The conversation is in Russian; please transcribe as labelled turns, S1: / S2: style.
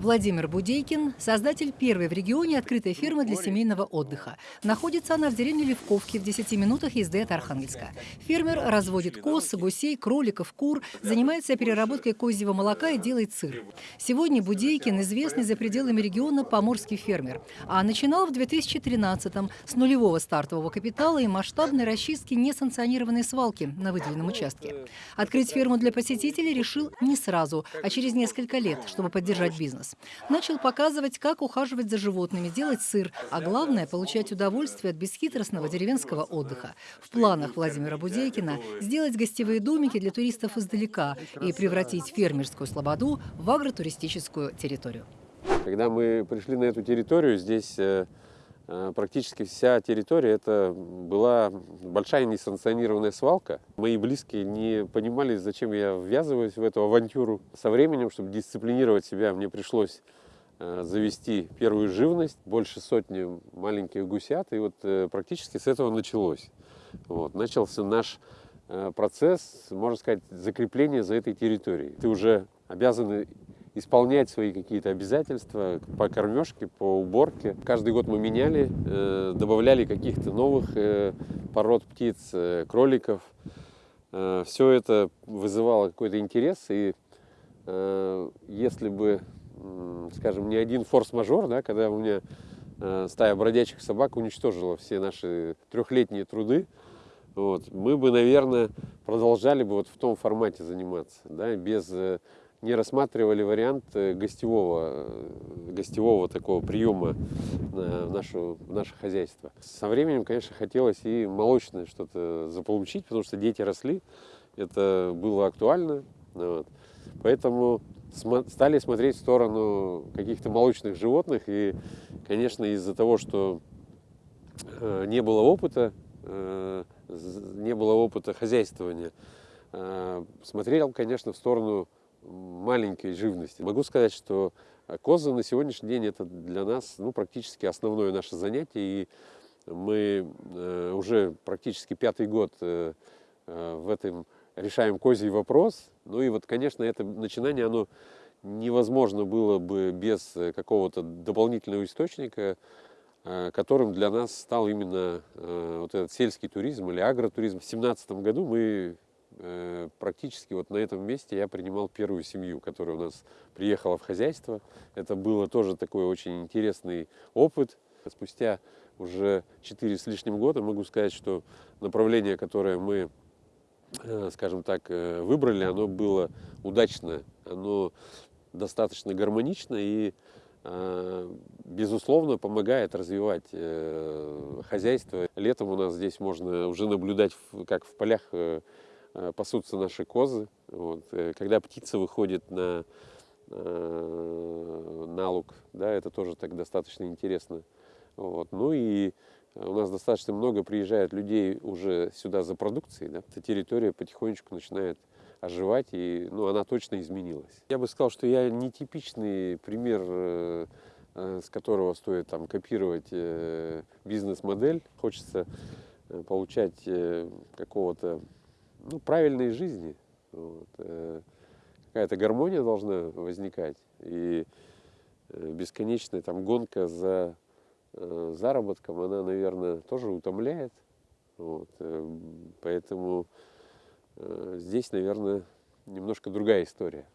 S1: Владимир Будейкин – создатель первой в регионе открытой фермы для семейного отдыха. Находится она в деревне Левковки в 10 минутах езды от Архангельска. Фермер разводит коз, гусей, кроликов, кур, занимается переработкой козьего молока и делает сыр. Сегодня Будейкин – известный за пределами региона поморский фермер. А начинал в 2013-м с нулевого стартового капитала и масштабной расчистки несанкционированной свалки на выделенном участке. Открыть ферму для посетителей решил не сразу, а через несколько лет, чтобы поддержать бизнес. Начал показывать, как ухаживать за животными, делать сыр, а главное – получать удовольствие от бесхитростного деревенского отдыха. В планах Владимира Будейкина – сделать гостевые домики для туристов издалека и превратить фермерскую слободу в агротуристическую территорию.
S2: Когда мы пришли на эту территорию, здесь э, практически вся территория это была большая несанкционированная свалка. Мои близкие не понимали, зачем я ввязываюсь в эту авантюру. Со временем, чтобы дисциплинировать себя, мне пришлось э, завести первую живность, больше сотни маленьких гусят, и вот практически с этого началось. Вот. Начался наш процесс, можно сказать, закрепления за этой территорией. Ты уже обязан исполнять свои какие-то обязательства по кормежке, по уборке. Каждый год мы меняли, э, добавляли каких-то новых э, пород птиц, э, кроликов. Все это вызывало какой-то интерес, и если бы, скажем, не один форс-мажор, да, когда у меня стая бродячих собак уничтожила все наши трехлетние труды, вот, мы бы, наверное, продолжали бы вот в том формате заниматься, да, без не рассматривали вариант э, гостевого, э, гостевого такого приема в, нашу, в наше хозяйство. Со временем, конечно, хотелось и молочное что-то заполучить, потому что дети росли, это было актуально. Вот. Поэтому стали смотреть в сторону каких-то молочных животных. И, конечно, из-за того, что э, не было опыта, не было опыта хозяйствования, смотрел, конечно, в сторону маленькой живности. Могу сказать, что э, козы на сегодняшний день это для нас ну, практически основное наше занятие. И мы э, уже практически пятый год э, в этом решаем козий вопрос. Ну и вот, конечно, это начинание, оно невозможно было бы без какого-то дополнительного источника, которым для нас стал именно вот этот сельский туризм или агротуризм. В 2017 году мы практически вот на этом месте я принимал первую семью, которая у нас приехала в хозяйство. Это было тоже такой очень интересный опыт. Спустя уже 4 с лишним года могу сказать, что направление, которое мы, э, скажем так, э, выбрали, оно было удачно, оно достаточно гармонично и безусловно, помогает развивать хозяйство. Летом у нас здесь можно уже наблюдать, как в полях Э, пасутся наши козы. Вот. Э, когда птица выходит на, э, на луг, да, это тоже так достаточно интересно. Вот. Ну и у нас достаточно много приезжает людей уже сюда за продукцией. Да. Эта территория потихонечку начинает оживать, и ну, она точно изменилась. Я бы сказал, что я нетипичный пример, с которого стоит там, копировать бизнес-модель. Хочется получать какого-то ну, правильной жизни. Вот. Э, какая-то гармония должна возникать. И э, бесконечная там гонка за э, заработком, она, наверное, тоже утомляет. Вот. Поэтому здесь, наверное, немножко другая история.